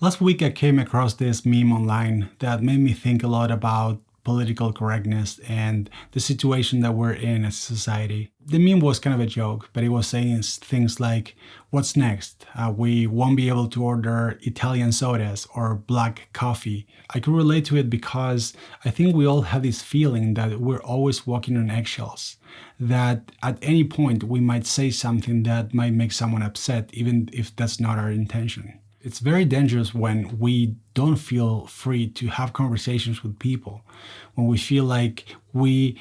Last week I came across this meme online that made me think a lot about political correctness and the situation that we're in as a society. The meme was kind of a joke, but it was saying things like, what's next? Uh, we won't be able to order Italian sodas or black coffee. I could relate to it because I think we all have this feeling that we're always walking on eggshells, that at any point we might say something that might make someone upset, even if that's not our intention. It's very dangerous when we don't feel free to have conversations with people, when we feel like we,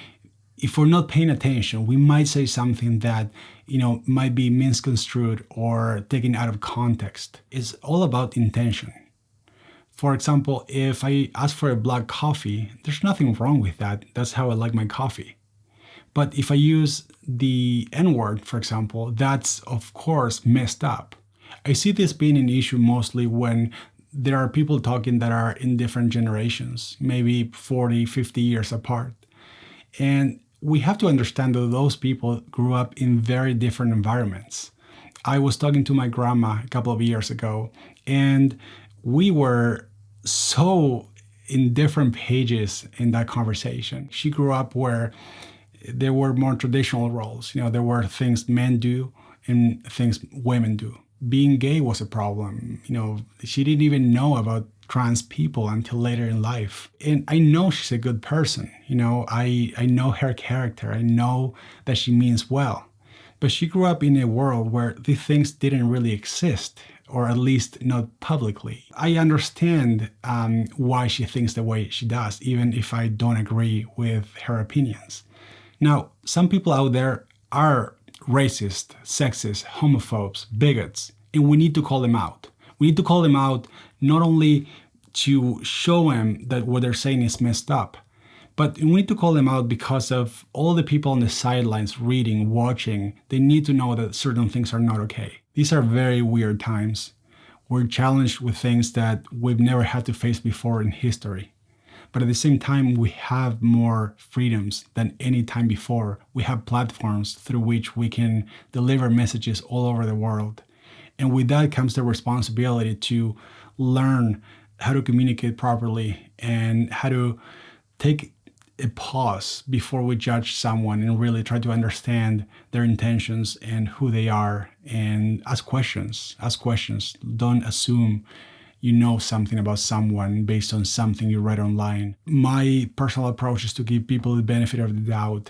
if we're not paying attention, we might say something that, you know, might be misconstrued or taken out of context. It's all about intention. For example, if I ask for a black coffee, there's nothing wrong with that. That's how I like my coffee. But if I use the N-word, for example, that's of course messed up. I see this being an issue mostly when there are people talking that are in different generations, maybe 40, 50 years apart. And we have to understand that those people grew up in very different environments. I was talking to my grandma a couple of years ago, and we were so in different pages in that conversation. She grew up where there were more traditional roles. You know, there were things men do and things women do being gay was a problem. You know, she didn't even know about trans people until later in life. And I know she's a good person. You know, I, I know her character. I know that she means well. But she grew up in a world where these things didn't really exist, or at least not publicly. I understand um, why she thinks the way she does, even if I don't agree with her opinions. Now, some people out there are racist, sexist, homophobes, bigots, and we need to call them out. We need to call them out not only to show them that what they're saying is messed up, but we need to call them out because of all the people on the sidelines reading, watching, they need to know that certain things are not okay. These are very weird times. We're challenged with things that we've never had to face before in history. But at the same time, we have more freedoms than any time before. We have platforms through which we can deliver messages all over the world. And with that comes the responsibility to learn how to communicate properly and how to take a pause before we judge someone and really try to understand their intentions and who they are and ask questions. Ask questions. Don't assume you know something about someone based on something you read online. My personal approach is to give people the benefit of the doubt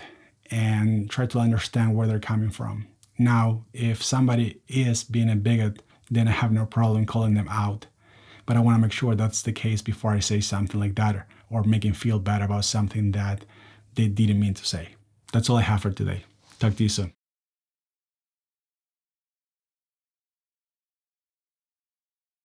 and try to understand where they're coming from. Now, if somebody is being a bigot, then I have no problem calling them out. But I want to make sure that's the case before I say something like that or make them feel bad about something that they didn't mean to say. That's all I have for today. Talk to you soon.